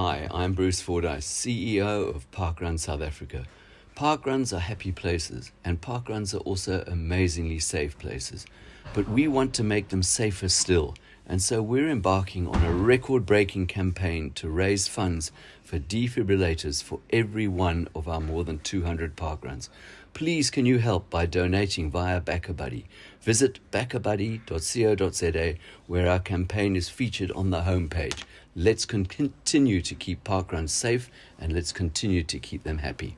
Hi, I'm Bruce Fordyce, CEO of Parkrun South Africa. Parkruns are happy places, and parkruns are also amazingly safe places. But we want to make them safer still, and so we're embarking on a record breaking campaign to raise funds for defibrillators for every one of our more than 200 parkruns. Please, can you help by donating via BackaBuddy? Visit backabuddy.co.za, where our campaign is featured on the homepage. Let's con- continue to keep parkruns safe and let's continue to keep them happy.